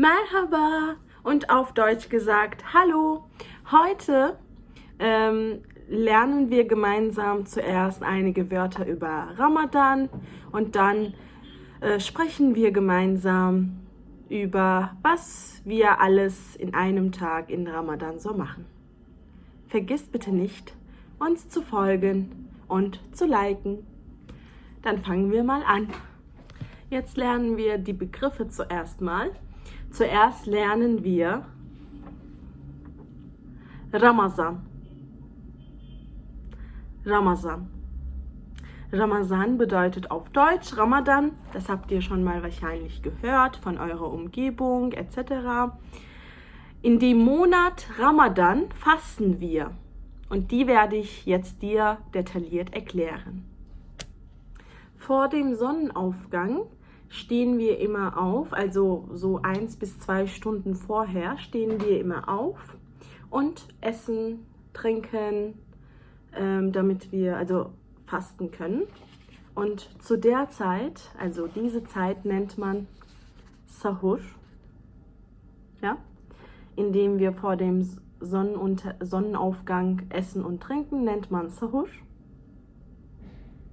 Merhaba und auf Deutsch gesagt Hallo. Heute ähm, lernen wir gemeinsam zuerst einige Wörter über Ramadan und dann äh, sprechen wir gemeinsam über was wir alles in einem Tag in Ramadan so machen. Vergisst bitte nicht, uns zu folgen und zu liken. Dann fangen wir mal an. Jetzt lernen wir die Begriffe zuerst mal. Zuerst lernen wir Ramazan. Ramazan. Ramazan bedeutet auf Deutsch Ramadan. Das habt ihr schon mal wahrscheinlich gehört von eurer Umgebung etc. In dem Monat Ramadan fasten wir. Und die werde ich jetzt dir detailliert erklären. Vor dem Sonnenaufgang stehen wir immer auf, also so eins bis zwei Stunden vorher stehen wir immer auf und essen, trinken, ähm, damit wir also fasten können. Und zu der Zeit, also diese Zeit nennt man Sahur, ja, indem wir vor dem Sonnenunter Sonnenaufgang essen und trinken, nennt man Sahur.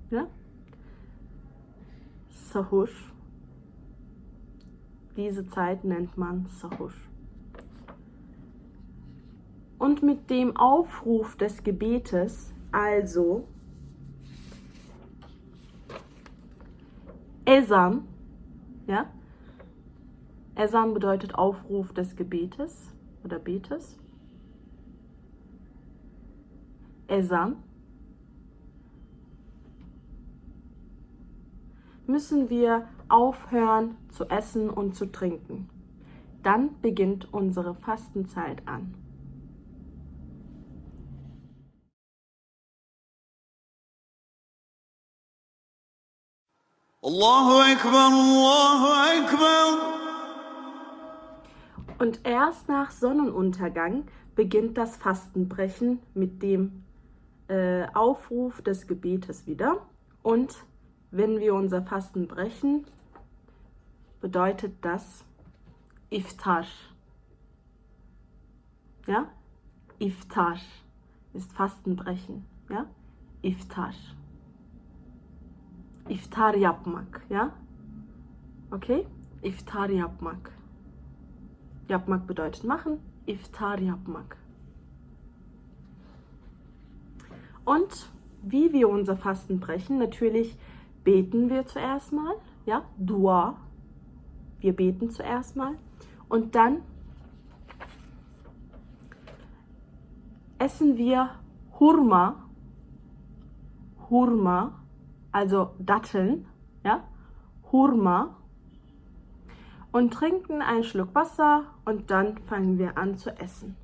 Ja? Sahur. Diese Zeit nennt man Sahur. Und mit dem Aufruf des Gebetes, also Esan, ja, Esan bedeutet Aufruf des Gebetes oder Betes. Esan müssen wir aufhören zu essen und zu trinken. Dann beginnt unsere Fastenzeit an. Allahu Akbar, Allahu Akbar. Und erst nach Sonnenuntergang beginnt das Fastenbrechen mit dem äh, Aufruf des Gebetes wieder. Und wenn wir unser Fasten brechen, bedeutet das Iftar. Ja? Iftar ist Fastenbrechen. Ja? Iftar. Iftar yapmak. Ja? Okay? Iftar yapmak. Yapmak bedeutet machen. Iftar yapmak. Und wie wir unser Fasten brechen, natürlich beten wir zuerst mal, ja, Dua. Wir beten zuerst mal. Und dann essen wir Hurma, Hurma, also Datteln, ja, Hurma. Und trinken einen Schluck Wasser und dann fangen wir an zu essen.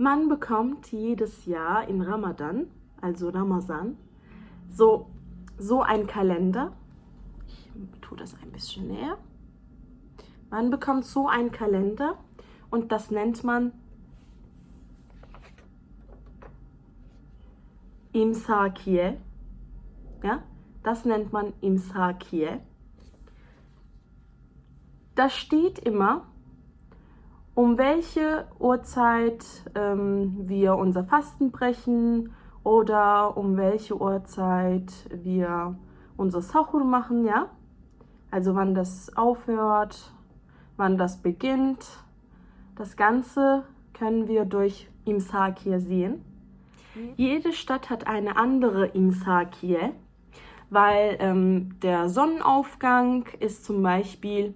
Man bekommt jedes Jahr in Ramadan, also Ramazan, so, so ein Kalender. Ich tue das ein bisschen näher. Man bekommt so einen Kalender und das nennt man Imsakie. Ja, das nennt man Imsakie. Da steht immer, um welche Uhrzeit ähm, wir unser Fasten brechen oder um welche Uhrzeit wir unser Sahur machen, ja? Also wann das aufhört, wann das beginnt. Das Ganze können wir durch Imsak hier sehen. Jede Stadt hat eine andere Imsak hier, weil ähm, der Sonnenaufgang ist zum Beispiel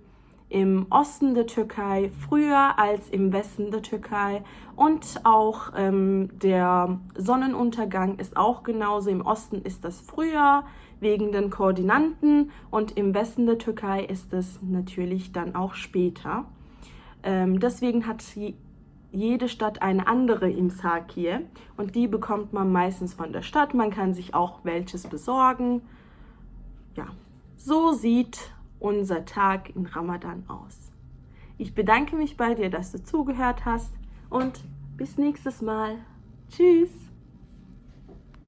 im Osten der Türkei früher als im Westen der Türkei und auch ähm, der Sonnenuntergang ist auch genauso. Im Osten ist das früher wegen den Koordinanten und im Westen der Türkei ist es natürlich dann auch später. Ähm, deswegen hat jede Stadt eine andere Imsakie und die bekommt man meistens von der Stadt. Man kann sich auch welches besorgen. Ja, so sieht unser Tag in Ramadan aus. Ich bedanke mich bei dir, dass du zugehört hast und bis nächstes Mal. Tschüss!